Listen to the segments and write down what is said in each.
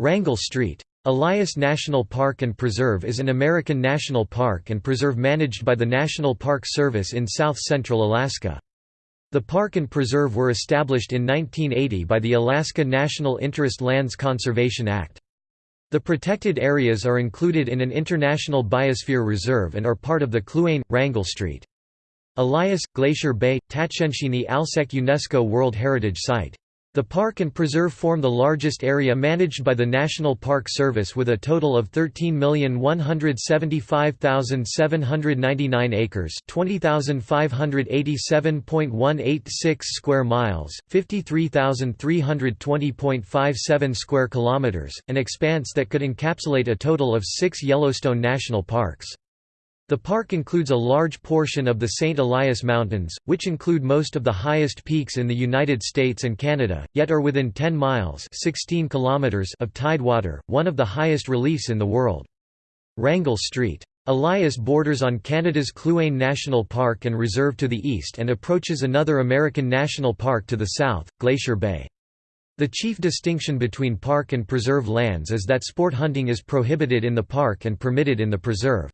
Wrangell Street. Elias National Park and Preserve is an American national park and preserve managed by the National Park Service in south-central Alaska. The park and preserve were established in 1980 by the Alaska National Interest Lands Conservation Act. The protected areas are included in an International Biosphere Reserve and are part of the Kluane, Wrangell Street. Elias, Glacier Bay, Tatshenshini Alsek UNESCO World Heritage Site the park and preserve form the largest area managed by the National Park Service with a total of 13,175,799 acres 20,587.186 square miles, 53,320.57 square kilometers, an expanse that could encapsulate a total of six Yellowstone National Parks. The park includes a large portion of the St. Elias Mountains, which include most of the highest peaks in the United States and Canada, yet are within 10 miles 16 kilometers of tidewater, one of the highest reliefs in the world. Wrangell Street. Elias borders on Canada's Kluane National Park and Reserve to the east and approaches another American national park to the south, Glacier Bay. The chief distinction between park and preserve lands is that sport hunting is prohibited in the park and permitted in the preserve.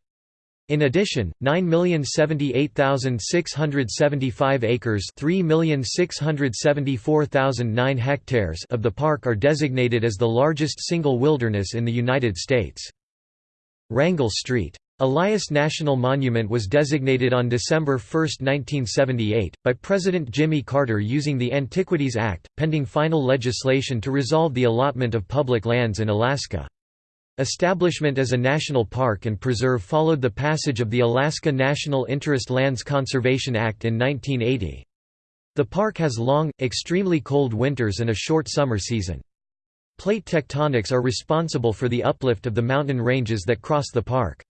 In addition, 9,078,675 acres 3,674,009 hectares of the park are designated as the largest single wilderness in the United States. Wrangell Street. Elias National Monument was designated on December 1, 1978, by President Jimmy Carter using the Antiquities Act, pending final legislation to resolve the allotment of public lands in Alaska. Establishment as a national park and preserve followed the passage of the Alaska National Interest Lands Conservation Act in 1980. The park has long, extremely cold winters and a short summer season. Plate tectonics are responsible for the uplift of the mountain ranges that cross the park.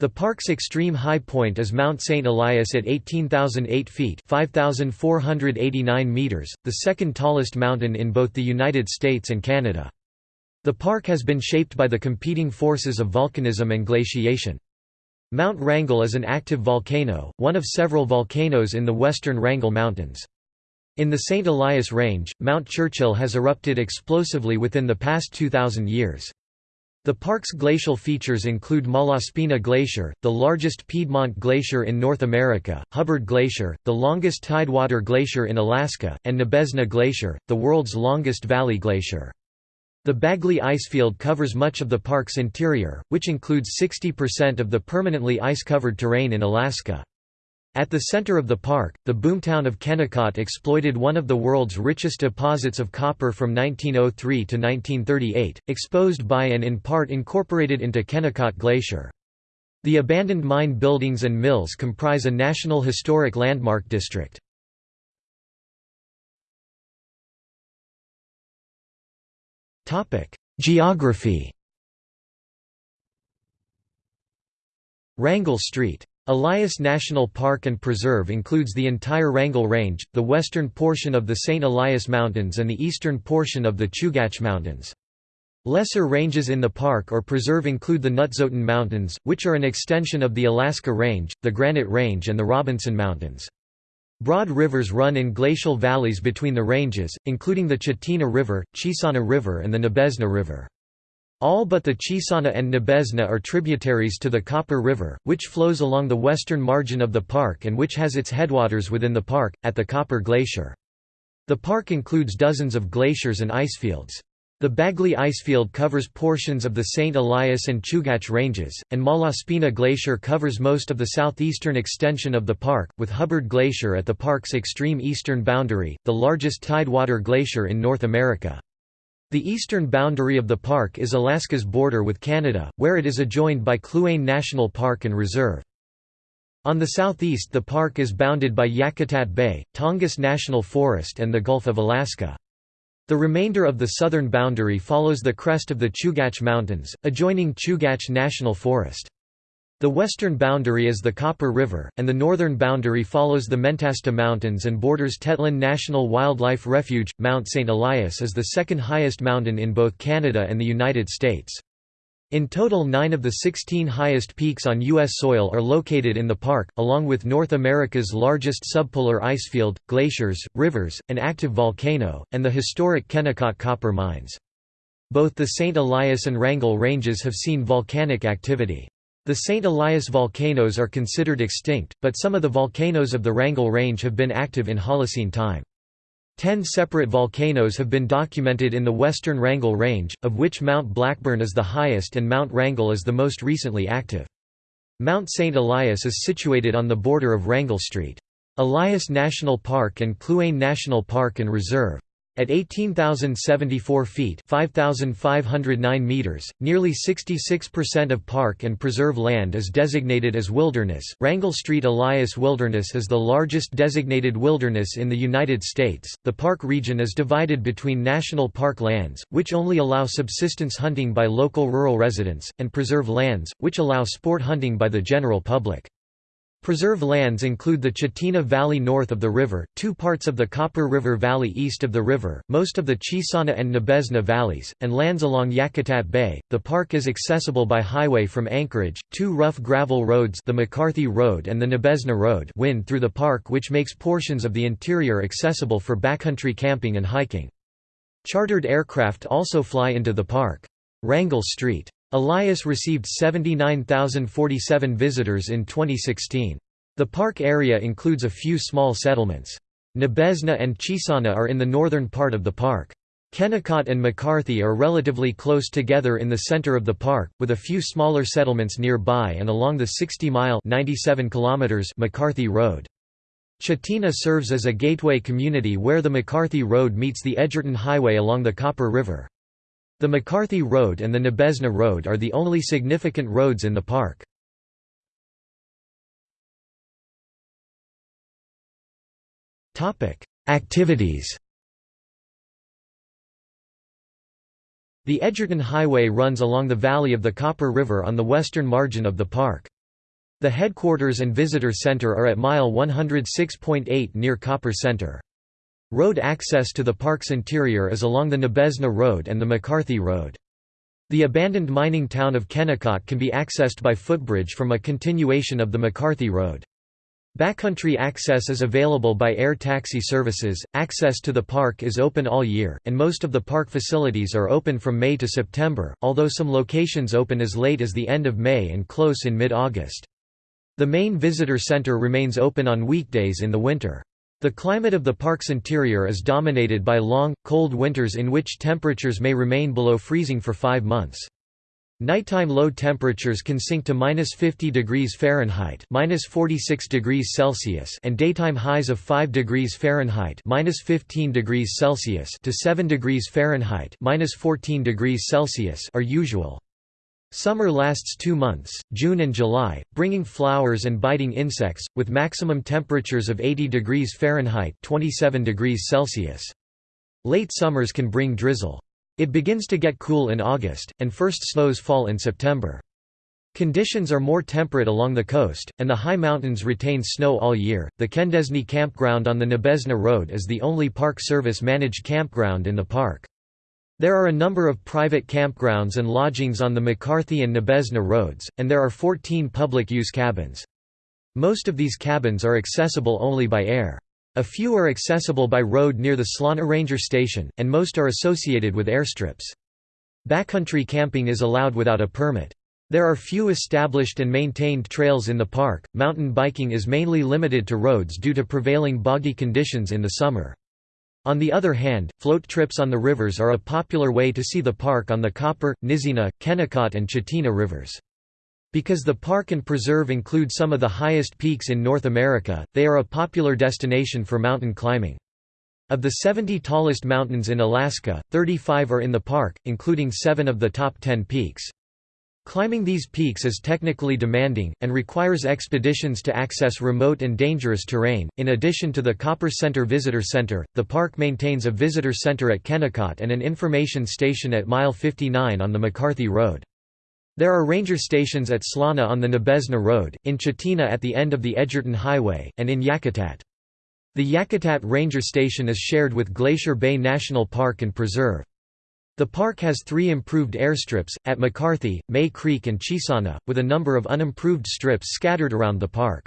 The park's extreme high point is Mount St. Elias at 18,008 feet 5,489 meters, the second tallest mountain in both the United States and Canada. The park has been shaped by the competing forces of volcanism and glaciation. Mount Wrangell is an active volcano, one of several volcanoes in the western Wrangell Mountains. In the St. Elias Range, Mount Churchill has erupted explosively within the past 2,000 years. The park's glacial features include Malaspina Glacier, the largest Piedmont glacier in North America, Hubbard Glacier, the longest tidewater glacier in Alaska, and Nabesna Glacier, the world's longest valley glacier. The Bagley Icefield covers much of the park's interior, which includes 60% of the permanently ice-covered terrain in Alaska. At the center of the park, the boomtown of Kennecott exploited one of the world's richest deposits of copper from 1903 to 1938, exposed by and in part incorporated into Kennicott Glacier. The abandoned mine buildings and mills comprise a National Historic Landmark District. Geography Wrangell Street. Elias National Park and Preserve includes the entire Wrangell Range, the western portion of the St. Elias Mountains and the eastern portion of the Chugach Mountains. Lesser ranges in the park or preserve include the Nutzotin Mountains, which are an extension of the Alaska Range, the Granite Range and the Robinson Mountains. Broad rivers run in glacial valleys between the ranges, including the Chitina River, Chisana River and the Nabesna River. All but the Chisana and Nabesna are tributaries to the Copper River, which flows along the western margin of the park and which has its headwaters within the park, at the Copper Glacier. The park includes dozens of glaciers and icefields. The Bagley Icefield covers portions of the St. Elias and Chugach ranges, and Malaspina Glacier covers most of the southeastern extension of the park, with Hubbard Glacier at the park's extreme eastern boundary, the largest tidewater glacier in North America. The eastern boundary of the park is Alaska's border with Canada, where it is adjoined by Kluane National Park and Reserve. On the southeast the park is bounded by Yakutat Bay, Tongass National Forest and the Gulf of Alaska. The remainder of the southern boundary follows the crest of the Chugach Mountains, adjoining Chugach National Forest. The western boundary is the Copper River, and the northern boundary follows the Mentasta Mountains and borders Tetlin National Wildlife Refuge. Mount St. Elias is the second highest mountain in both Canada and the United States. In total nine of the 16 highest peaks on U.S. soil are located in the park, along with North America's largest subpolar icefield, glaciers, rivers, an active volcano, and the historic Kennecott copper mines. Both the St. Elias and Wrangell ranges have seen volcanic activity. The St. Elias volcanoes are considered extinct, but some of the volcanoes of the Wrangell Range have been active in Holocene time. Ten separate volcanoes have been documented in the western Wrangell Range, of which Mount Blackburn is the highest and Mount Wrangell is the most recently active. Mount St. Elias is situated on the border of Wrangell Street. Elias National Park and Kluane National Park and Reserve. At 18,074 feet 5,509 meters, nearly 66% of park and preserve land is designated as wilderness. Wrangell Street Elias Wilderness is the largest designated wilderness in the United States. The park region is divided between national park lands, which only allow subsistence hunting by local rural residents, and preserve lands, which allow sport hunting by the general public. Preserve lands include the Chitina Valley north of the river, two parts of the Copper River Valley east of the river, most of the Chisana and Nabesna valleys, and lands along Yakutat Bay. The park is accessible by highway from Anchorage. Two rough gravel roads, the McCarthy Road and the Nabesna Road, wind through the park, which makes portions of the interior accessible for backcountry camping and hiking. Chartered aircraft also fly into the park. Wrangell Street Elias received 79,047 visitors in 2016. The park area includes a few small settlements. Nabesna and Chisana are in the northern part of the park. Kennecott and McCarthy are relatively close together in the center of the park, with a few smaller settlements nearby and along the 60-mile McCarthy Road. Chitina serves as a gateway community where the McCarthy Road meets the Edgerton Highway along the Copper River. The McCarthy Road and the Nabesna Road are the only significant roads in the park. Activities The Edgerton Highway runs along the valley of the Copper River on the western margin of the park. The headquarters and visitor center are at mile 106.8 near Copper Center. Road access to the park's interior is along the Nabesna Road and the McCarthy Road. The abandoned mining town of Kennecott can be accessed by footbridge from a continuation of the McCarthy Road. Backcountry access is available by air taxi services. Access to the park is open all year, and most of the park facilities are open from May to September, although some locations open as late as the end of May and close in mid August. The main visitor center remains open on weekdays in the winter. The climate of the park's interior is dominated by long, cold winters in which temperatures may remain below freezing for five months. Nighttime low temperatures can sink to minus 50 degrees Fahrenheit minus 46 degrees Celsius and daytime highs of 5 degrees Fahrenheit minus 15 degrees Celsius to 7 degrees Fahrenheit minus 14 degrees Celsius are usual. Summer lasts two months, June and July, bringing flowers and biting insects, with maximum temperatures of 80 degrees Fahrenheit 27 degrees Celsius. Late summers can bring drizzle. It begins to get cool in August, and first snows fall in September. Conditions are more temperate along the coast, and the high mountains retain snow all year. The Kendesnii Campground on the Nabesna Road is the only Park Service managed campground in the park. There are a number of private campgrounds and lodgings on the McCarthy and Nabesna roads, and there are 14 public-use cabins. Most of these cabins are accessible only by air. A few are accessible by road near the Slana Ranger Station, and most are associated with airstrips. Backcountry camping is allowed without a permit. There are few established and maintained trails in the park. Mountain biking is mainly limited to roads due to prevailing boggy conditions in the summer. On the other hand, float trips on the rivers are a popular way to see the park on the Copper, Nizina, Kennecott and Chitina rivers. Because the park and preserve include some of the highest peaks in North America, they are a popular destination for mountain climbing. Of the 70 tallest mountains in Alaska, 35 are in the park, including seven of the top 10 peaks. Climbing these peaks is technically demanding, and requires expeditions to access remote and dangerous terrain. In addition to the Copper Center Visitor Center, the park maintains a visitor center at Kennecott and an information station at Mile 59 on the McCarthy Road. There are ranger stations at Slana on the Nabesna Road, in Chitina at the end of the Edgerton Highway, and in Yakutat. The Yakutat Ranger Station is shared with Glacier Bay National Park and Preserve. The park has three improved airstrips, at McCarthy, May Creek and Chisana, with a number of unimproved strips scattered around the park.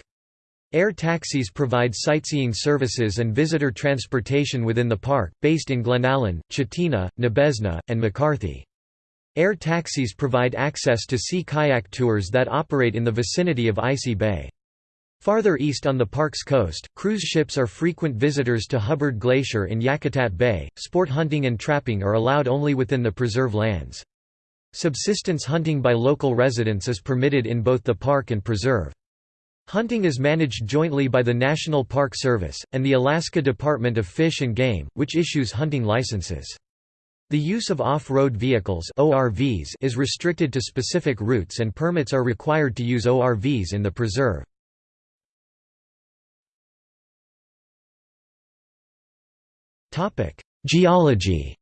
Air taxis provide sightseeing services and visitor transportation within the park, based in Glenallen, Chitina, Nabesna, and McCarthy. Air taxis provide access to sea kayak tours that operate in the vicinity of Icy Bay. Farther east on the park's coast, cruise ships are frequent visitors to Hubbard Glacier in Yakutat Bay. Sport hunting and trapping are allowed only within the preserve lands. Subsistence hunting by local residents is permitted in both the park and preserve. Hunting is managed jointly by the National Park Service, and the Alaska Department of Fish and Game, which issues hunting licenses. The use of off-road vehicles ORVs is restricted to specific routes and permits are required to use ORVs in the preserve. Geology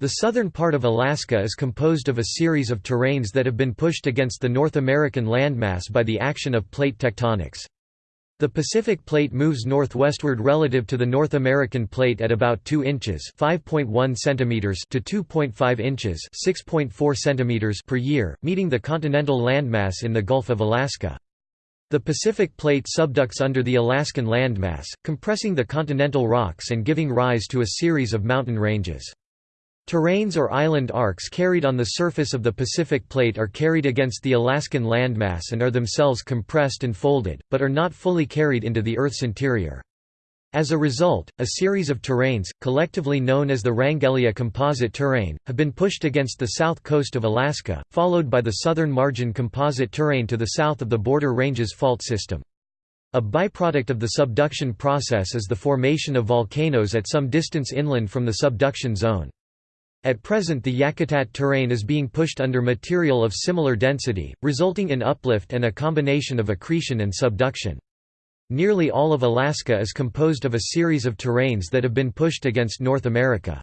The southern part of Alaska is composed of a series of terrains that have been pushed against the North American landmass by the action of plate tectonics. The Pacific Plate moves northwestward relative to the North American Plate at about 2 inches (5.1 centimeters) to 2.5 inches (6.4 centimeters) per year, meeting the continental landmass in the Gulf of Alaska. The Pacific Plate subducts under the Alaskan landmass, compressing the continental rocks and giving rise to a series of mountain ranges. Terrains or island arcs carried on the surface of the Pacific Plate are carried against the Alaskan landmass and are themselves compressed and folded, but are not fully carried into the Earth's interior. As a result, a series of terrains, collectively known as the Wrangellia Composite Terrain, have been pushed against the south coast of Alaska, followed by the southern margin composite terrain to the south of the Border Ranges fault system. A byproduct of the subduction process is the formation of volcanoes at some distance inland from the subduction zone. At present the Yakutat terrain is being pushed under material of similar density, resulting in uplift and a combination of accretion and subduction. Nearly all of Alaska is composed of a series of terrains that have been pushed against North America.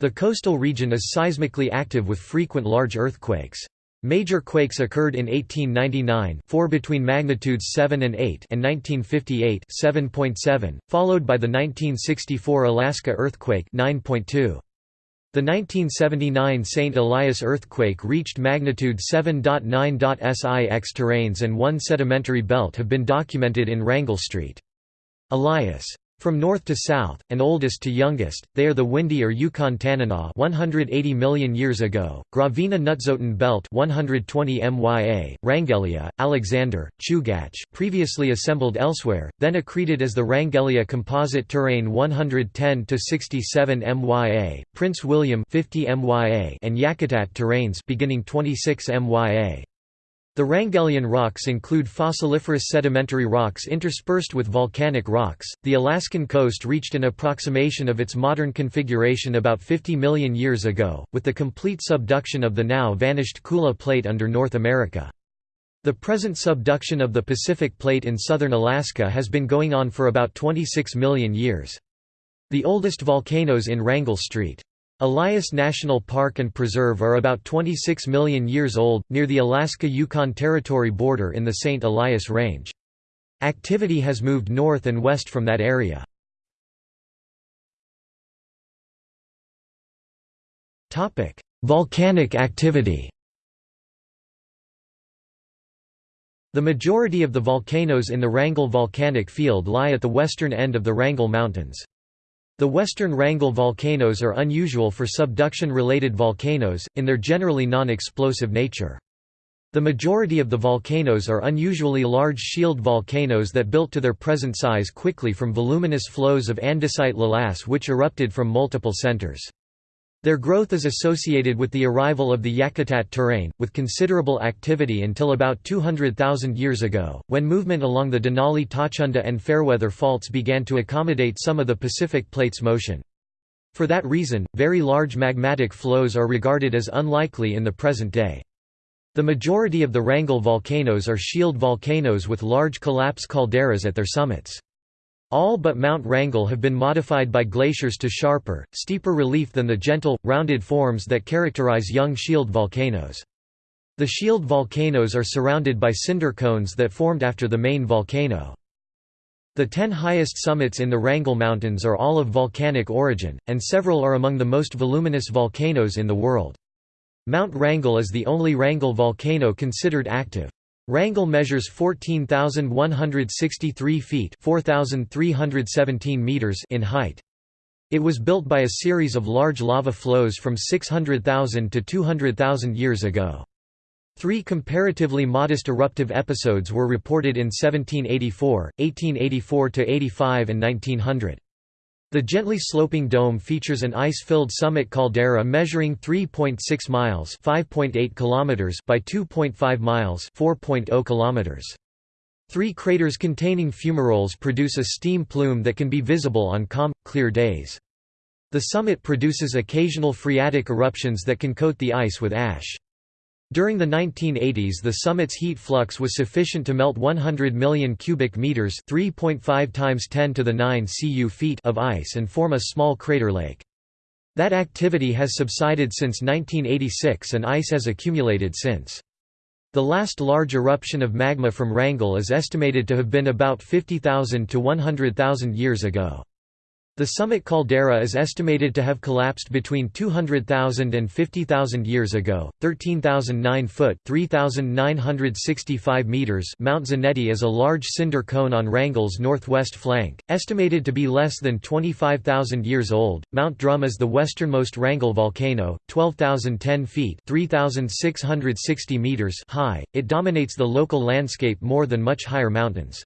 The coastal region is seismically active with frequent large earthquakes. Major quakes occurred in 1899 4 between magnitudes 7 and 8 and 1958 7.7, followed by the 1964 Alaska earthquake 9.2. The 1979 St. Elias earthquake reached magnitude 7.9. SIX terrains and one sedimentary belt have been documented in Wrangell Street. Elias from north to south, and oldest to youngest, they are the Windy or Yukon Tanana 180 million years ago, Gravina Nutzotin Belt 120 MYA, Wrangellia, Alexander, Chugach previously assembled elsewhere, then accreted as the Wrangellia Composite Terrain 110 to 67 MYA, Prince William 50 MYA and Yakutat Terrains beginning 26 MYA. The Wrangellian rocks include fossiliferous sedimentary rocks interspersed with volcanic rocks. The Alaskan coast reached an approximation of its modern configuration about 50 million years ago, with the complete subduction of the now vanished Kula Plate under North America. The present subduction of the Pacific Plate in southern Alaska has been going on for about 26 million years. The oldest volcanoes in Wrangell Street. Elias National Park and Preserve are about 26 million years old, near the Alaska-Yukon Territory border in the St. Elias Range. Activity has moved north and west from that area. Volcanic activity The majority of the volcanoes in the Wrangell volcanic field lie at the western end of the Wrangell Mountains. The western Wrangell volcanoes are unusual for subduction-related volcanoes, in their generally non-explosive nature. The majority of the volcanoes are unusually large shield volcanoes that built to their present size quickly from voluminous flows of andesite lavas which erupted from multiple centers. Their growth is associated with the arrival of the Yakutat terrain, with considerable activity until about 200,000 years ago, when movement along the Denali Totschunda and Fairweather faults began to accommodate some of the Pacific Plate's motion. For that reason, very large magmatic flows are regarded as unlikely in the present day. The majority of the Wrangell volcanoes are shield volcanoes with large collapse calderas at their summits. All but Mount Wrangell have been modified by glaciers to sharper, steeper relief than the gentle, rounded forms that characterize young shield volcanoes. The shield volcanoes are surrounded by cinder cones that formed after the main volcano. The ten highest summits in the Wrangell Mountains are all of volcanic origin, and several are among the most voluminous volcanoes in the world. Mount Wrangell is the only Wrangell volcano considered active. Wrangell measures 14,163 feet 4,317 meters in height. It was built by a series of large lava flows from 600,000 to 200,000 years ago. Three comparatively modest eruptive episodes were reported in 1784, 1884–85 and 1900. The gently sloping dome features an ice-filled summit caldera measuring 3.6 miles (5.8 kilometers) by 2.5 miles (4.0 kilometers). Three craters containing fumaroles produce a steam plume that can be visible on calm, clear days. The summit produces occasional phreatic eruptions that can coat the ice with ash. During the 1980s the summit's heat flux was sufficient to melt 100 million cubic meters 3.5 times 10 to the 9 cu feet of ice and form a small crater lake. That activity has subsided since 1986 and ice has accumulated since. The last large eruption of magma from Wrangell is estimated to have been about 50,000 to 100,000 years ago. The summit caldera is estimated to have collapsed between 200,000 and 50,000 years ago. 13,009 foot (3,965 meters). Mount Zanetti is a large cinder cone on Wrangell's northwest flank, estimated to be less than 25,000 years old. Mount Drum is the westernmost Wrangell volcano, 12,010 feet (3,660 meters) high. It dominates the local landscape more than much higher mountains.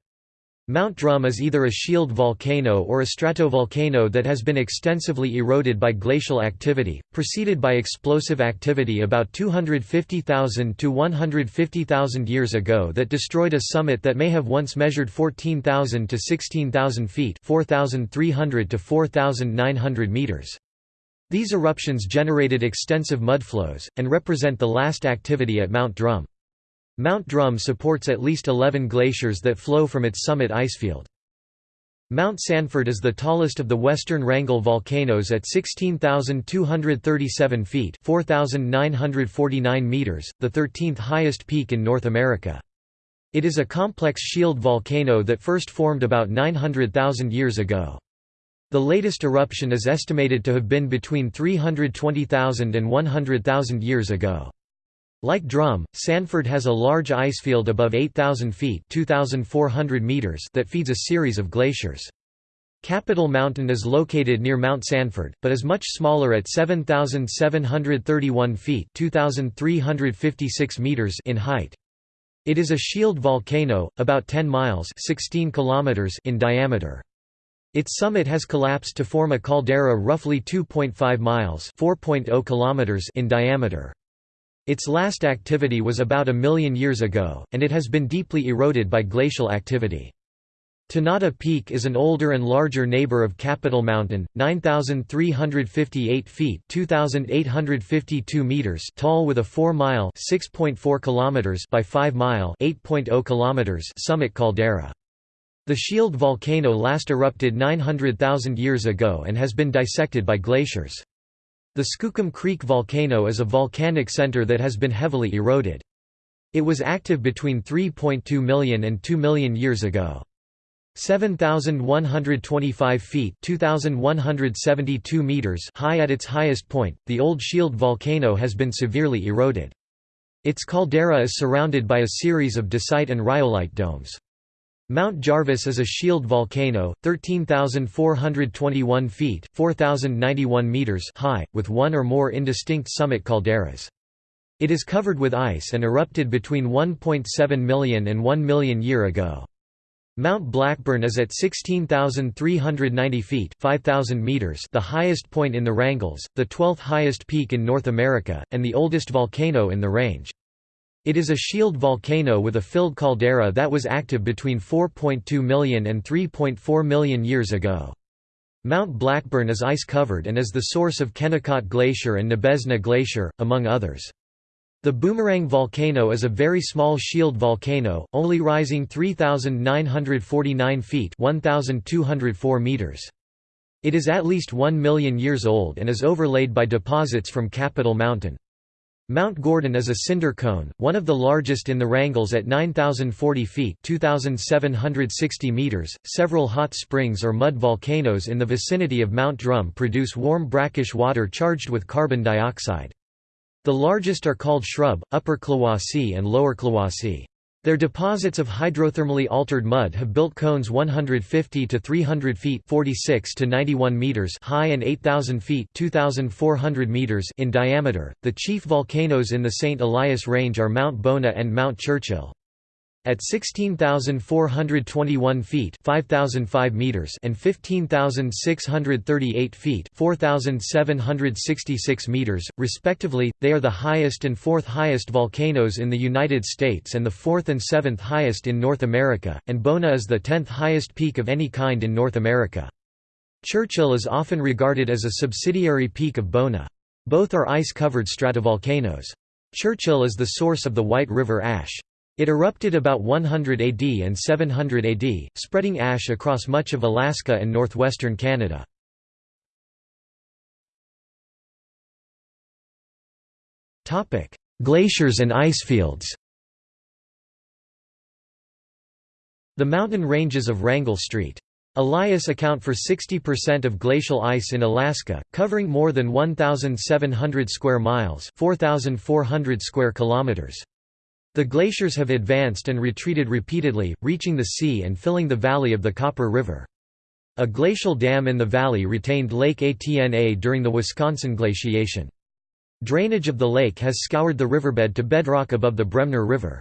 Mount Drum is either a shield volcano or a stratovolcano that has been extensively eroded by glacial activity, preceded by explosive activity about 250,000 to 150,000 years ago that destroyed a summit that may have once measured 14,000 to 16,000 feet 4,300 to 4,900 meters. These eruptions generated extensive mudflows, and represent the last activity at Mount Drum. Mount Drum supports at least 11 glaciers that flow from its summit icefield. Mount Sanford is the tallest of the western Wrangell volcanoes at 16,237 feet 4,949 meters, the 13th highest peak in North America. It is a complex shield volcano that first formed about 900,000 years ago. The latest eruption is estimated to have been between 320,000 and 100,000 years ago. Like Drum, Sanford has a large icefield above 8,000 feet meters that feeds a series of glaciers. Capitol Mountain is located near Mount Sanford, but is much smaller at 7,731 feet 2,356 meters in height. It is a shield volcano, about 10 miles 16 kilometers in diameter. Its summit has collapsed to form a caldera roughly 2.5 miles 4.0 kilometers in diameter. Its last activity was about a million years ago, and it has been deeply eroded by glacial activity. Tanada Peak is an older and larger neighbor of Capitol Mountain, 9,358 feet 2,852 meters tall with a 4-mile (6.4 kilometers by 5-mile (8.0 kilometers) summit caldera. The shield volcano last erupted 900,000 years ago and has been dissected by glaciers. The Skookum Creek volcano is a volcanic center that has been heavily eroded. It was active between 3.2 million and 2 million years ago. 7,125 feet 2,172 meters high at its highest point, the old shield volcano has been severely eroded. Its caldera is surrounded by a series of dacite and rhyolite domes. Mount Jarvis is a shield volcano, 13,421 feet 4,091 meters high, with one or more indistinct summit calderas. It is covered with ice and erupted between 1.7 million and 1 million year ago. Mount Blackburn is at 16,390 feet 5,000 meters the highest point in the Wrangells, the 12th highest peak in North America, and the oldest volcano in the range. It is a shield volcano with a filled caldera that was active between 4.2 million and 3.4 million years ago. Mount Blackburn is ice-covered and is the source of Kennicott Glacier and Nabesna Glacier, among others. The Boomerang volcano is a very small shield volcano, only rising 3,949 feet 1,204 meters. It is at least 1 million years old and is overlaid by deposits from Capitol Mountain. Mount Gordon is a cinder cone, one of the largest in the Wrangells at 9,040 feet 2,760 meters. .Several hot springs or mud volcanoes in the vicinity of Mount Drum produce warm brackish water charged with carbon dioxide. The largest are called Shrub, Upper Klawasi and Lower Klawasi. Their deposits of hydrothermally altered mud have built cones 150 to 300 feet (46 to 91 meters) high and 8,000 feet (2,400 meters) in diameter. The chief volcanoes in the St. Elias Range are Mount Bona and Mount Churchill. At 16,421 feet 5,005 meters and 15,638 feet 4,766 meters, respectively, they are the highest and fourth highest volcanoes in the United States and the fourth and seventh highest in North America, and Bona is the tenth highest peak of any kind in North America. Churchill is often regarded as a subsidiary peak of Bona. Both are ice-covered stratovolcanoes. Churchill is the source of the White River ash. It erupted about 100 AD and 700 AD, spreading ash across much of Alaska and northwestern Canada. Glaciers and icefields The mountain ranges of Wrangell St. Elias account for 60% of glacial ice in Alaska, covering more than 1,700 square miles 4,400 square kilometers. The glaciers have advanced and retreated repeatedly, reaching the sea and filling the valley of the Copper River. A glacial dam in the valley retained Lake Atna during the Wisconsin glaciation. Drainage of the lake has scoured the riverbed to bedrock above the Bremner River.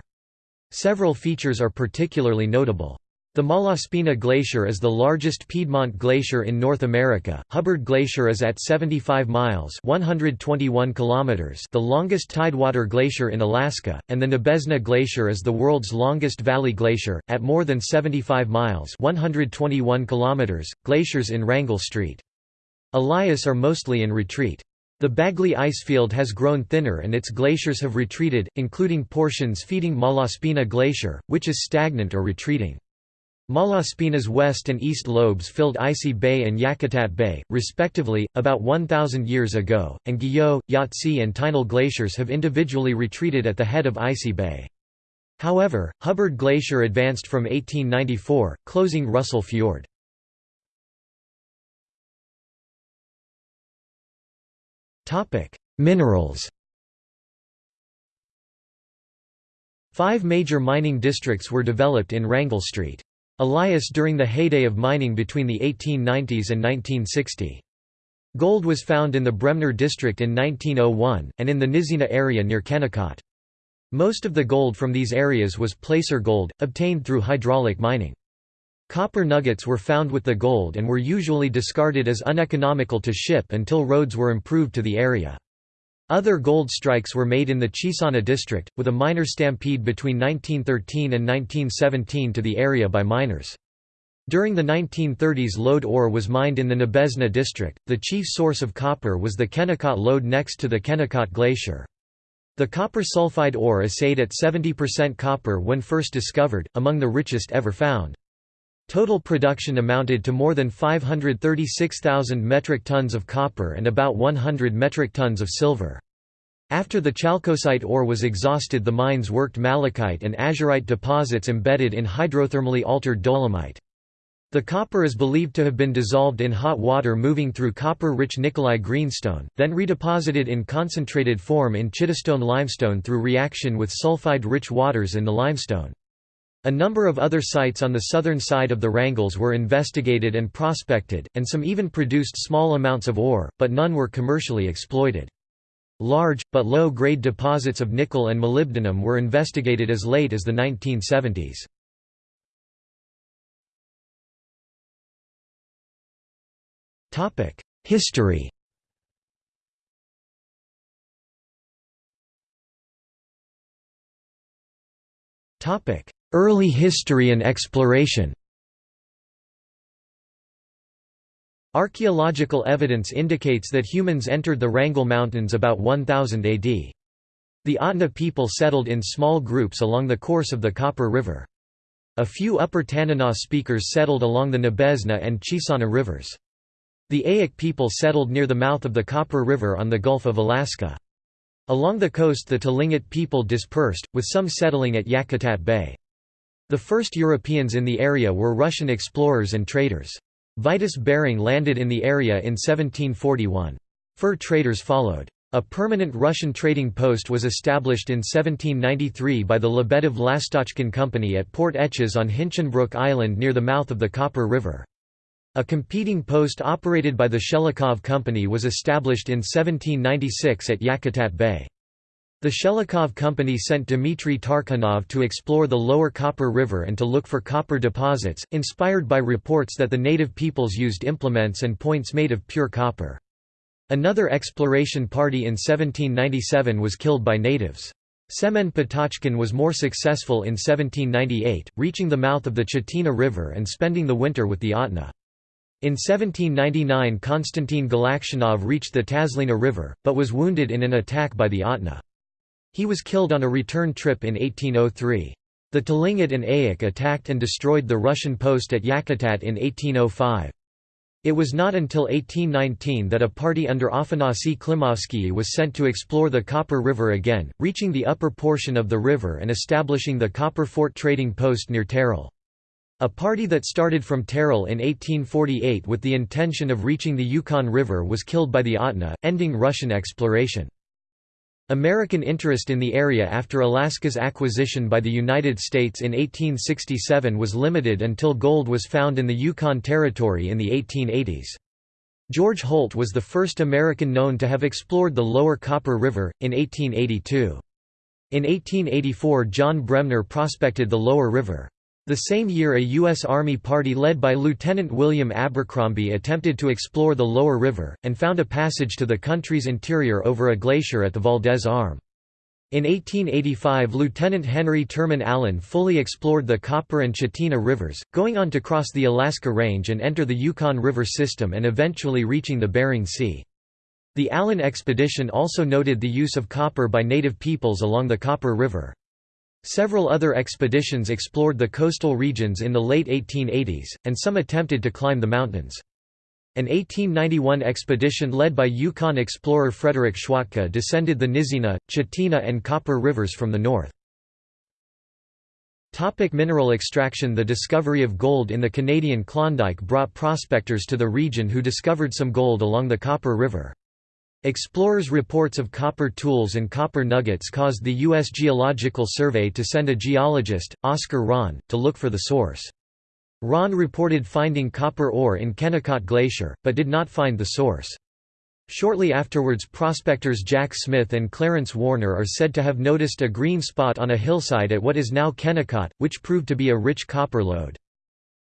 Several features are particularly notable. The Malaspina Glacier is the largest Piedmont glacier in North America. Hubbard Glacier is at 75 miles (121 kilometers), the longest tidewater glacier in Alaska, and the Nabesna Glacier is the world's longest valley glacier at more than 75 miles (121 kilometers). Glaciers in Wrangell St. Elias are mostly in retreat. The Bagley icefield has grown thinner and its glaciers have retreated, including portions feeding Malaspina Glacier, which is stagnant or retreating. Malaspina's west and east lobes filled Icy Bay and Yakutat Bay, respectively, about 1,000 years ago, and Guyot, Yahtse and Tyndall glaciers have individually retreated at the head of Icy Bay. However, Hubbard Glacier advanced from 1894, closing Russell Fjord. Minerals Five major mining districts were developed in Wrangell St. Elias during the heyday of mining between the 1890s and 1960. Gold was found in the Bremner district in 1901, and in the Nizina area near Kennecott. Most of the gold from these areas was placer gold, obtained through hydraulic mining. Copper nuggets were found with the gold and were usually discarded as uneconomical to ship until roads were improved to the area. Other gold strikes were made in the Chisana district, with a miner stampede between 1913 and 1917 to the area by miners. During the 1930s lode ore was mined in the Nabesna district. The chief source of copper was the Kennecott lode next to the Kennicott Glacier. The copper sulfide ore assayed at 70% copper when first discovered, among the richest ever found. Total production amounted to more than 536,000 metric tons of copper and about 100 metric tons of silver. After the chalcocite ore was exhausted the mines worked malachite and azurite deposits embedded in hydrothermally altered dolomite. The copper is believed to have been dissolved in hot water moving through copper-rich Nikolai greenstone, then redeposited in concentrated form in Chitistone limestone through reaction with sulfide-rich waters in the limestone. A number of other sites on the southern side of the Wrangells were investigated and prospected, and some even produced small amounts of ore, but none were commercially exploited. Large, but low-grade deposits of nickel and molybdenum were investigated as late as the 1970s. History Topic: Early history and exploration Archaeological evidence indicates that humans entered the Wrangell Mountains about 1000 AD. The Atna people settled in small groups along the course of the Copper River. A few Upper Tanana speakers settled along the Nabesna and Chisana rivers. The Eyak people settled near the mouth of the Copper River on the Gulf of Alaska. Along the coast the Tlingit people dispersed, with some settling at Yakutat Bay. The first Europeans in the area were Russian explorers and traders. Vitus Bering landed in the area in 1741. Fur traders followed. A permanent Russian trading post was established in 1793 by the Lebedev-Lastochkin Company at Port Etches on Hinchinbrook Island near the mouth of the Copper River. A competing post operated by the Shelikov Company was established in 1796 at Yakutat Bay. The Shelikov Company sent Dmitry Tarkhanov to explore the lower Copper River and to look for copper deposits, inspired by reports that the native peoples used implements and points made of pure copper. Another exploration party in 1797 was killed by natives. Semen Patochkin was more successful in 1798, reaching the mouth of the Chitina River and spending the winter with the Atna. In 1799 Konstantin Galakshanov reached the Tazlina River, but was wounded in an attack by the Atna. He was killed on a return trip in 1803. The Tlingit and Eyak attacked and destroyed the Russian post at Yakutat in 1805. It was not until 1819 that a party under Afanasy Klimovsky was sent to explore the Copper River again, reaching the upper portion of the river and establishing the Copper Fort trading post near Taral. A party that started from Taral in 1848 with the intention of reaching the Yukon River was killed by the Atna, ending Russian exploration. American interest in the area after Alaska's acquisition by the United States in 1867 was limited until gold was found in the Yukon Territory in the 1880s. George Holt was the first American known to have explored the lower Copper River, in 1882. In 1884 John Bremner prospected the lower river. The same year a U.S. Army party led by Lieutenant William Abercrombie attempted to explore the lower river, and found a passage to the country's interior over a glacier at the Valdez Arm. In 1885 Lieutenant Henry Tureman Allen fully explored the Copper and Chitina rivers, going on to cross the Alaska Range and enter the Yukon River system and eventually reaching the Bering Sea. The Allen expedition also noted the use of copper by native peoples along the Copper River. Several other expeditions explored the coastal regions in the late 1880s, and some attempted to climb the mountains. An 1891 expedition led by Yukon explorer Frederick Schwatka descended the Nizina, Chitina and Copper rivers from the north. Topic mineral extraction The discovery of gold in the Canadian Klondike brought prospectors to the region who discovered some gold along the Copper River. Explorers' reports of copper tools and copper nuggets caused the U.S. Geological Survey to send a geologist, Oscar Rohn, to look for the source. Rohn reported finding copper ore in Kennicott Glacier, but did not find the source. Shortly afterwards prospectors Jack Smith and Clarence Warner are said to have noticed a green spot on a hillside at what is now Kennecott, which proved to be a rich copper lode.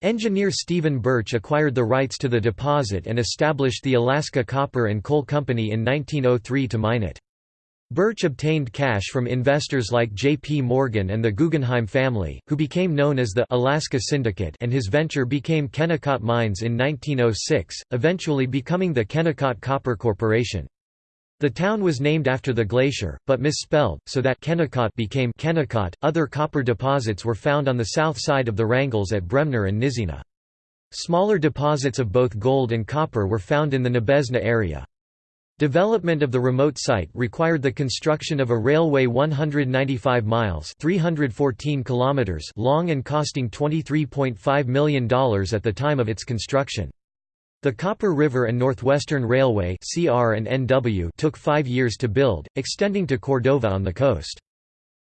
Engineer Stephen Birch acquired the rights to the deposit and established the Alaska Copper and Coal Company in 1903 to mine it. Birch obtained cash from investors like J. P. Morgan and the Guggenheim family, who became known as the Alaska Syndicate and his venture became Kennecott Mines in 1906, eventually becoming the Kennecott Copper Corporation. The town was named after the glacier, but misspelled, so that Kennicott became Kennecott. Other copper deposits were found on the south side of the Wrangells at Bremner and Nizina. Smaller deposits of both gold and copper were found in the Nabesna area. Development of the remote site required the construction of a railway 195 miles 314 kilometers long and costing $23.5 million at the time of its construction. The Copper River and Northwestern Railway CR and NW took five years to build, extending to Cordova on the coast.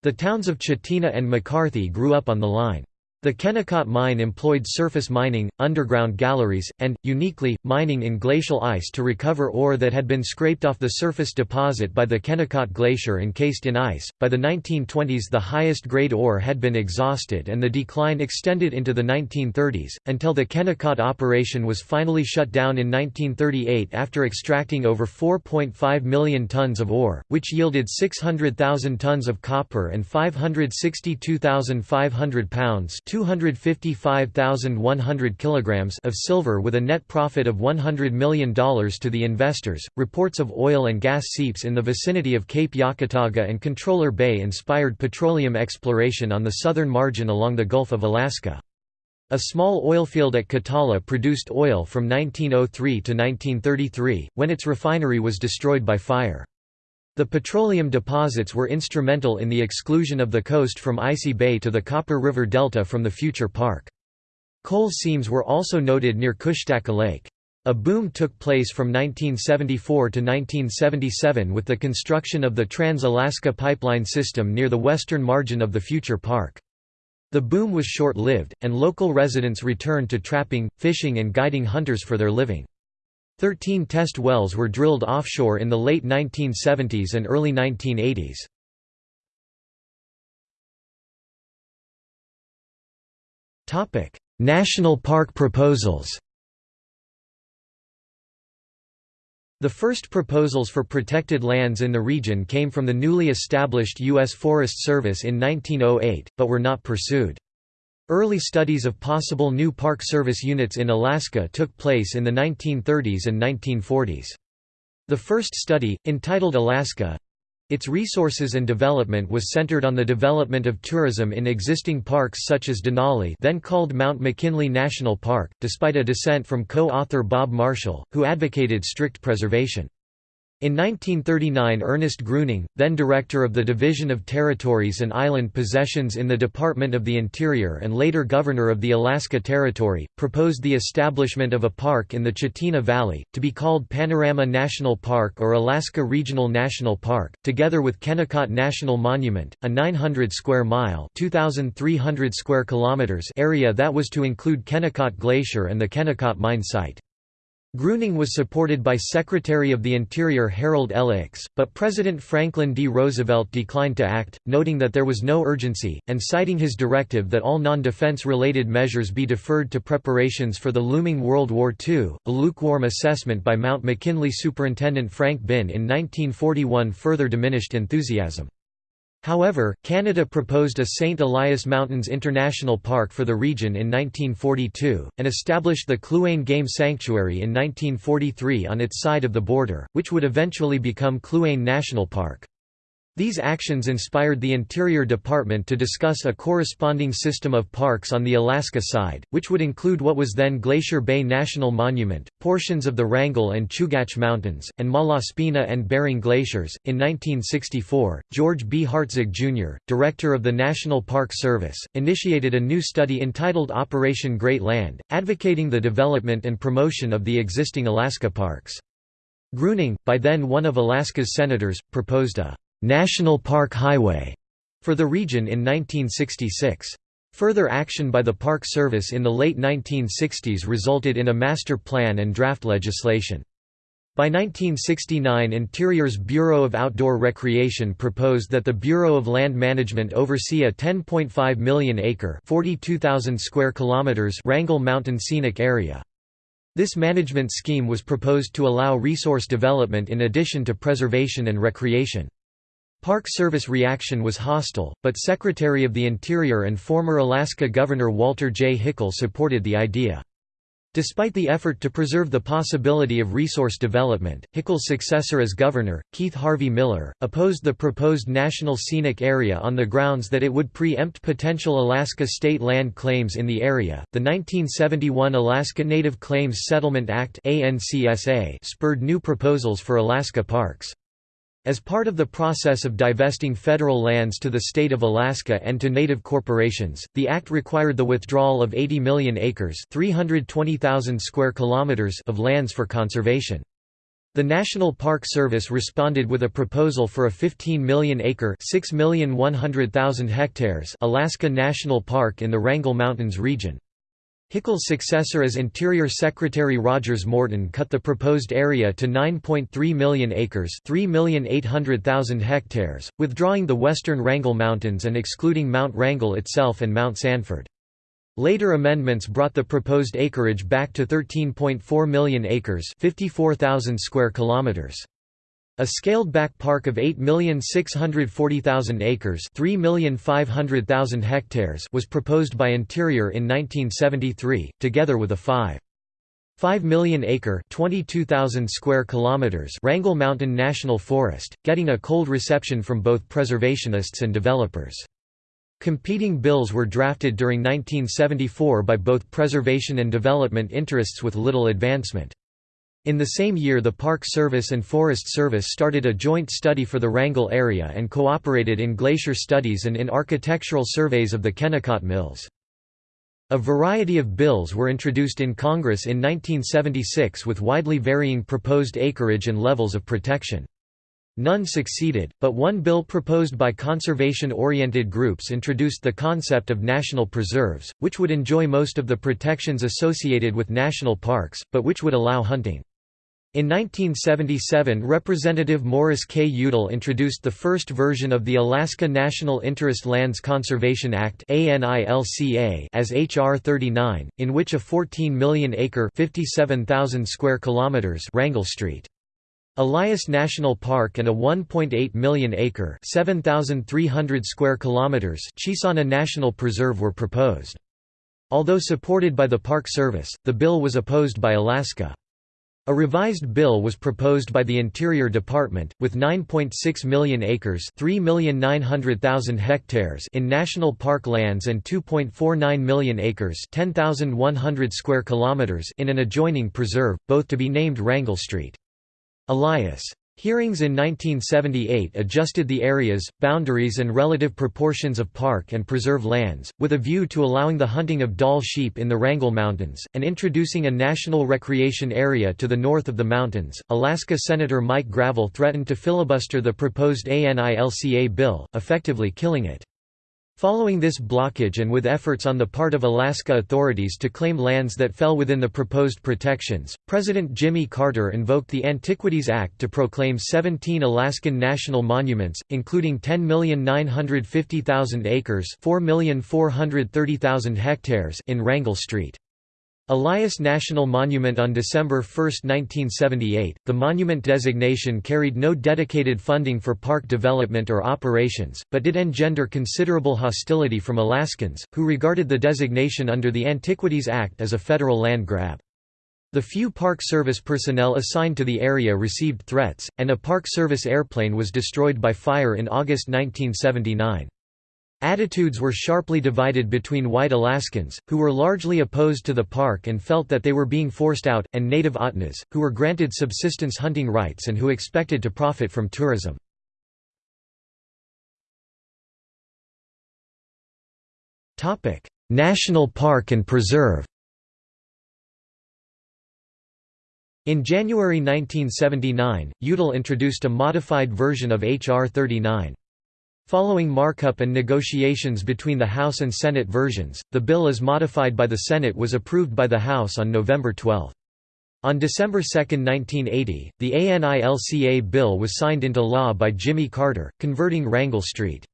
The towns of Chitina and McCarthy grew up on the line. The Kennecott mine employed surface mining, underground galleries, and, uniquely, mining in glacial ice to recover ore that had been scraped off the surface deposit by the Kennicott Glacier encased in ice. By the 1920s, the highest grade ore had been exhausted and the decline extended into the 1930s, until the Kennecott operation was finally shut down in 1938 after extracting over 4.5 million tons of ore, which yielded 600,000 tons of copper and 562,500 pounds 255,100 kilograms of silver with a net profit of $100 million to the investors. Reports of oil and gas seeps in the vicinity of Cape Yakataga and Controller Bay inspired petroleum exploration on the southern margin along the Gulf of Alaska. A small oilfield at Katalla produced oil from 1903 to 1933, when its refinery was destroyed by fire. The petroleum deposits were instrumental in the exclusion of the coast from Icy Bay to the Copper River Delta from the future park. Coal seams were also noted near Kushtaka Lake. A boom took place from 1974 to 1977 with the construction of the Trans-Alaska Pipeline System near the western margin of the future park. The boom was short-lived, and local residents returned to trapping, fishing and guiding hunters for their living. Thirteen test wells were drilled offshore in the late 1970s and early 1980s. National park proposals The first proposals for protected lands in the region came from the newly established U.S. Forest Service in 1908, but were not pursued. Early studies of possible new Park Service units in Alaska took place in the 1930s and 1940s. The first study, entitled Alaska, its resources and development was centered on the development of tourism in existing parks such as Denali then called Mount McKinley National Park, despite a dissent from co-author Bob Marshall, who advocated strict preservation. In 1939 Ernest Gruening, then director of the Division of Territories and Island Possessions in the Department of the Interior and later governor of the Alaska Territory, proposed the establishment of a park in the Chitina Valley, to be called Panorama National Park or Alaska Regional National Park, together with Kennecott National Monument, a 900 square mile square kilometers area that was to include Kennicott Glacier and the Kennecott mine site. Gruening was supported by Secretary of the Interior Harold L. Ickes, but President Franklin D. Roosevelt declined to act, noting that there was no urgency, and citing his directive that all non-defense related measures be deferred to preparations for the looming World War II. A lukewarm assessment by Mount McKinley Superintendent Frank Been in 1941 further diminished enthusiasm. However, Canada proposed a St. Elias Mountains International Park for the region in 1942, and established the Kluane Game Sanctuary in 1943 on its side of the border, which would eventually become Kluane National Park. These actions inspired the Interior Department to discuss a corresponding system of parks on the Alaska side, which would include what was then Glacier Bay National Monument, portions of the Wrangell and Chugach Mountains, and Malaspina and Bering Glaciers. In 1964, George B. Hartzog Jr., director of the National Park Service, initiated a new study entitled Operation Great Land, advocating the development and promotion of the existing Alaska parks. Gruening, by then one of Alaska's senators, proposed a National Park Highway for the region in 1966. Further action by the Park Service in the late 1960s resulted in a master plan and draft legislation. By 1969 Interior's Bureau of Outdoor Recreation proposed that the Bureau of Land Management oversee a 10.5 million acre square kilometers Wrangell Mountain Scenic Area. This management scheme was proposed to allow resource development in addition to preservation and recreation. Park Service reaction was hostile, but Secretary of the Interior and former Alaska Governor Walter J. Hickel supported the idea. Despite the effort to preserve the possibility of resource development, Hickel's successor as governor, Keith Harvey Miller, opposed the proposed National Scenic Area on the grounds that it would preempt potential Alaska state land claims in the area. The 1971 Alaska Native Claims Settlement Act spurred new proposals for Alaska parks. As part of the process of divesting federal lands to the state of Alaska and to native corporations, the act required the withdrawal of 80 million acres (320,000 square kilometers) of lands for conservation. The National Park Service responded with a proposal for a 15 million acre (6,100,000 hectares) Alaska National Park in the Wrangell Mountains region. Hickel's successor as Interior Secretary Rogers Morton cut the proposed area to 9.3 million acres 3,800,000 hectares, withdrawing the western Wrangell Mountains and excluding Mount Wrangell itself and Mount Sanford. Later amendments brought the proposed acreage back to 13.4 million acres 54,000 square kilometers. A scaled-back park of 8,640,000 acres (3,500,000 hectares was proposed by Interior in 1973, together with a 5. 5 million acre 22,000 square kilometers Wrangell Mountain National Forest, getting a cold reception from both preservationists and developers. Competing bills were drafted during 1974 by both preservation and development interests with little advancement. In the same year the Park Service and Forest Service started a joint study for the Wrangell area and cooperated in glacier studies and in architectural surveys of the Kennecott Mills. A variety of bills were introduced in Congress in 1976 with widely varying proposed acreage and levels of protection. None succeeded, but one bill proposed by conservation-oriented groups introduced the concept of national preserves, which would enjoy most of the protections associated with national parks, but which would allow hunting. In 1977 Representative Morris K. Udall introduced the first version of the Alaska National Interest Lands Conservation Act as H.R. 39, in which a 14 million acre square kilometers Wrangell Street. Elias National Park and a 1.8 million acre 7,300 square kilometers Chisana National Preserve were proposed. Although supported by the Park Service, the bill was opposed by Alaska. A revised bill was proposed by the Interior Department, with 9.6 million acres hectares in national park lands and 2.49 million acres 10,100 square kilometers in an adjoining preserve, both to be named Wrangell Street. Elias Hearings in 1978 adjusted the areas, boundaries and relative proportions of park and preserve lands, with a view to allowing the hunting of Dall sheep in the Wrangell Mountains, and introducing a national recreation area to the north of the mountains. Alaska Senator Mike Gravel threatened to filibuster the proposed ANILCA bill, effectively killing it. Following this blockage and with efforts on the part of Alaska authorities to claim lands that fell within the proposed protections, President Jimmy Carter invoked the Antiquities Act to proclaim 17 Alaskan national monuments, including 10,950,000 acres hectares in Wrangell Street. Elias National Monument on December 1, 1978, the monument designation carried no dedicated funding for park development or operations, but did engender considerable hostility from Alaskans, who regarded the designation under the Antiquities Act as a federal land grab. The few Park Service personnel assigned to the area received threats, and a Park Service airplane was destroyed by fire in August 1979. Attitudes were sharply divided between white Alaskans, who were largely opposed to the park and felt that they were being forced out, and native Ahtnas, who were granted subsistence hunting rights and who expected to profit from tourism. National Park and Preserve In January 1979, Udall introduced a modified version of H.R. 39. Following markup and negotiations between the House and Senate versions, the bill as modified by the Senate was approved by the House on November 12. On December 2, 1980, the ANILCA bill was signed into law by Jimmy Carter, converting Wrangell Street.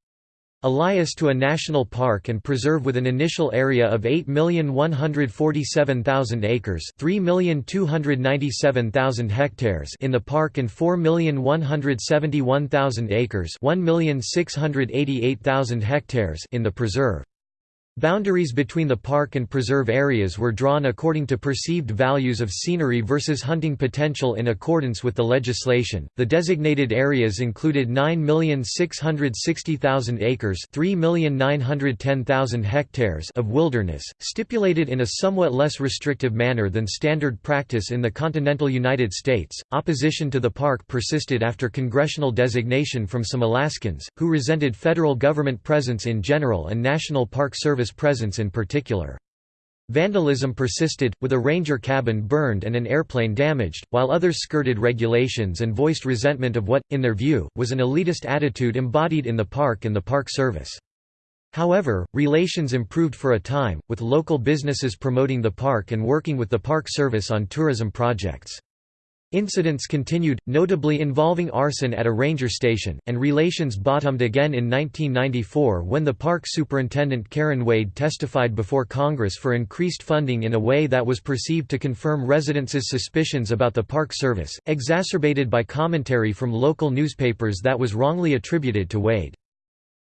Elias to a national park and preserve with an initial area of 8,147,000 acres 3,297,000 hectares in the park and 4,171,000 acres 1,688,000 hectares in the preserve. Boundaries between the park and preserve areas were drawn according to perceived values of scenery versus hunting potential in accordance with the legislation. The designated areas included 9,660,000 acres, 3,910,000 hectares of wilderness, stipulated in a somewhat less restrictive manner than standard practice in the continental United States. Opposition to the park persisted after congressional designation from some Alaskans, who resented federal government presence in general and National Park Service Service presence in particular. Vandalism persisted, with a ranger cabin burned and an airplane damaged, while others skirted regulations and voiced resentment of what, in their view, was an elitist attitude embodied in the park and the Park Service. However, relations improved for a time, with local businesses promoting the park and working with the Park Service on tourism projects. Incidents continued, notably involving arson at a ranger station, and relations bottomed again in 1994 when the park superintendent Karen Wade testified before Congress for increased funding in a way that was perceived to confirm residents' suspicions about the Park Service, exacerbated by commentary from local newspapers that was wrongly attributed to Wade.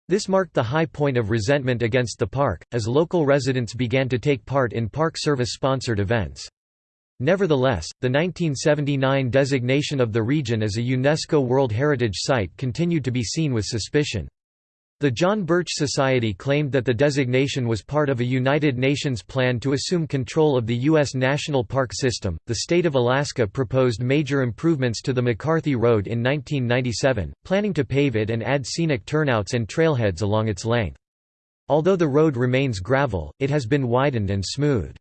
This marked the high point of resentment against the park, as local residents began to take part in Park Service-sponsored events. Nevertheless, the 1979 designation of the region as a UNESCO World Heritage Site continued to be seen with suspicion. The John Birch Society claimed that the designation was part of a United Nations plan to assume control of the U.S. National Park System. The state of Alaska proposed major improvements to the McCarthy Road in 1997, planning to pave it and add scenic turnouts and trailheads along its length. Although the road remains gravel, it has been widened and smoothed.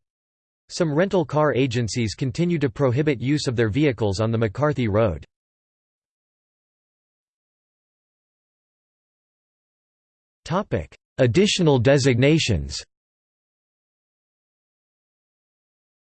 Some rental car agencies continue to prohibit use of their vehicles on the McCarthy Road. Additional designations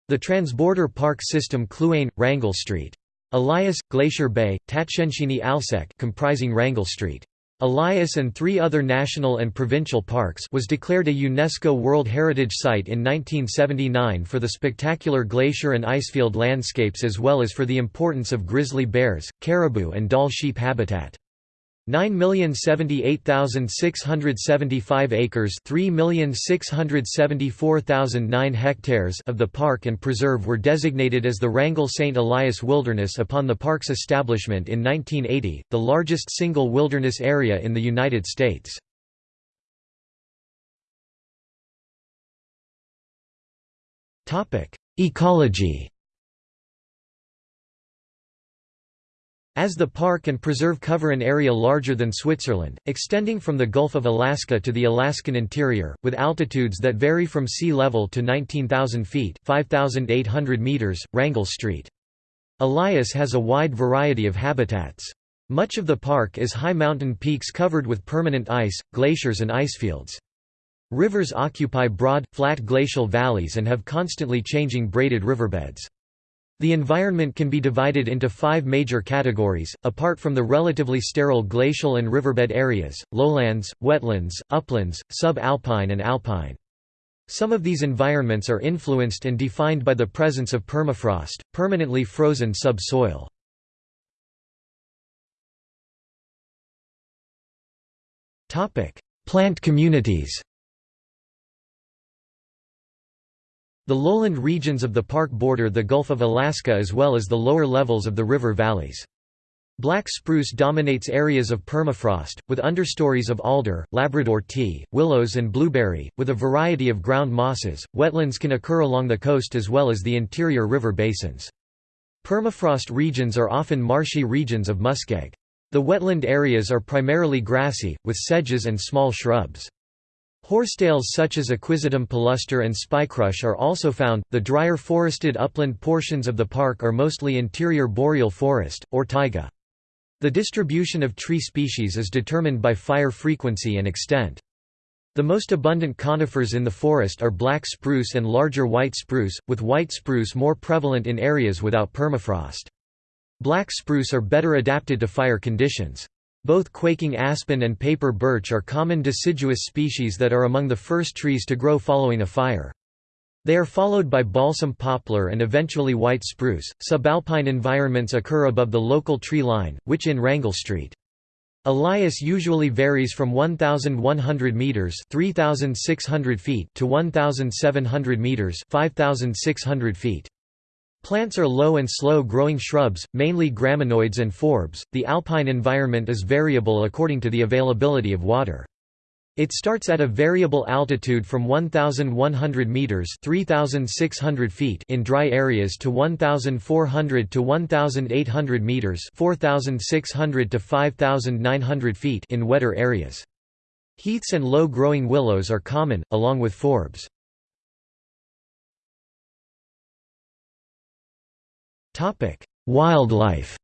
The Transborder Park System Kluane, Wrangell Street. Elias, Glacier Bay, Tatshenshini Alsek comprising Wrangell Street. Elias and three other national and provincial parks was declared a UNESCO World Heritage Site in 1979 for the spectacular glacier and icefield landscapes as well as for the importance of grizzly bears, caribou and Dall sheep habitat. 9,078,675 acres 3,674,009 hectares of the park and preserve were designated as the Wrangell St. Elias Wilderness upon the park's establishment in 1980, the largest single wilderness area in the United States. Ecology As the park and preserve cover an area larger than Switzerland, extending from the Gulf of Alaska to the Alaskan interior, with altitudes that vary from sea level to 19,000 feet 5,800 meters, Wrangell Street. Elias has a wide variety of habitats. Much of the park is high mountain peaks covered with permanent ice, glaciers and icefields. Rivers occupy broad, flat glacial valleys and have constantly changing braided riverbeds. The environment can be divided into five major categories, apart from the relatively sterile glacial and riverbed areas, lowlands, wetlands, uplands, sub-alpine and alpine. Some of these environments are influenced and defined by the presence of permafrost, permanently frozen subsoil. Plant communities The lowland regions of the park border the Gulf of Alaska as well as the lower levels of the river valleys. Black spruce dominates areas of permafrost, with understories of alder, Labrador tea, willows and blueberry, with a variety of ground mosses. Wetlands can occur along the coast as well as the interior river basins. Permafrost regions are often marshy regions of muskeg. The wetland areas are primarily grassy, with sedges and small shrubs. Horsetails such as Equisetum palustre and spikerush are also found. The drier forested upland portions of the park are mostly interior boreal forest, or taiga. The distribution of tree species is determined by fire frequency and extent. The most abundant conifers in the forest are black spruce and larger white spruce, with white spruce more prevalent in areas without permafrost. Black spruce are better adapted to fire conditions. Both quaking aspen and paper birch are common deciduous species that are among the first trees to grow following a fire. They are followed by balsam poplar and eventually white spruce. Subalpine environments occur above the local tree line, which in Wrangell Street. Elias usually varies from 1,100 meters (3,600 feet) to 1,700 meters (5,600 feet). Plants are low and slow-growing shrubs, mainly graminoids and forbs. The alpine environment is variable according to the availability of water. It starts at a variable altitude from 1,100 meters (3,600 feet) in dry areas to 1,400 to 1,800 meters (4,600 to 5,900 feet) in wetter areas. Heaths and low-growing willows are common, along with forbs. Wildlife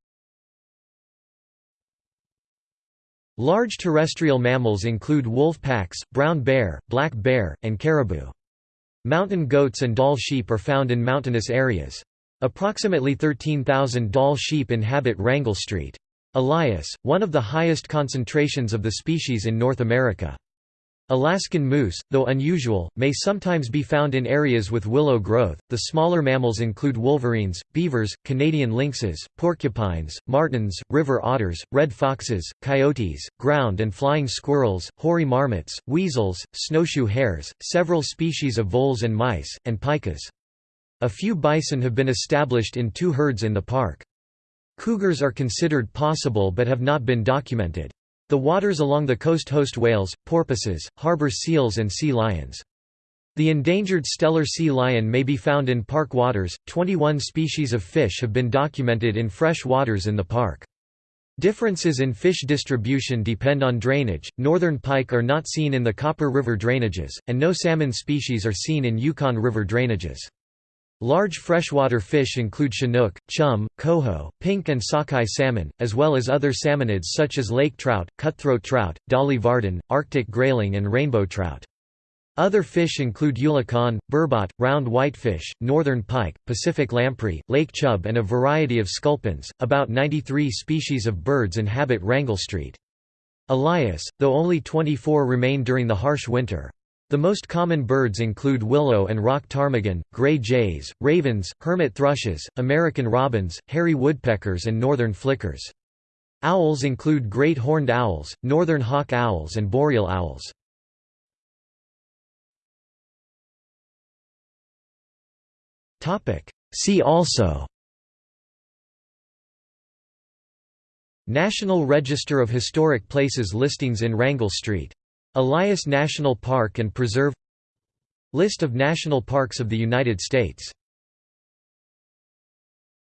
Large terrestrial mammals include wolf packs, brown bear, black bear, and caribou. Mountain goats and Dall sheep are found in mountainous areas. Approximately 13,000 Dall sheep inhabit Wrangell Street. Elias, one of the highest concentrations of the species in North America. Alaskan moose, though unusual, may sometimes be found in areas with willow growth. The smaller mammals include wolverines, beavers, Canadian lynxes, porcupines, martens, river otters, red foxes, coyotes, ground and flying squirrels, hoary marmots, weasels, snowshoe hares, several species of voles and mice, and pikas. A few bison have been established in two herds in the park. Cougars are considered possible but have not been documented. The waters along the coast host whales, porpoises, harbor seals and sea lions. The endangered Steller sea lion may be found in park waters. 21 species of fish have been documented in fresh waters in the park. Differences in fish distribution depend on drainage. Northern pike are not seen in the Copper River drainages, and no salmon species are seen in Yukon River drainages. Large freshwater fish include chinook, chum, coho, pink and sockeye salmon, as well as other salmonids such as lake trout, cutthroat trout, dolly varden, arctic grayling and rainbow trout. Other fish include eulachon, burbot, round whitefish, northern pike, Pacific lamprey, lake chub, and a variety of sculpins. About 93 species of birds inhabit Wrangell Street. Elias, though only 24 remain during the harsh winter. The most common birds include willow and rock ptarmigan, gray jays, ravens, hermit thrushes, American robins, hairy woodpeckers and northern flickers. Owls include great horned owls, northern hawk owls and boreal owls. See also National Register of Historic Places listings in Wrangell Street. Elias National Park and Preserve List of national parks of the United States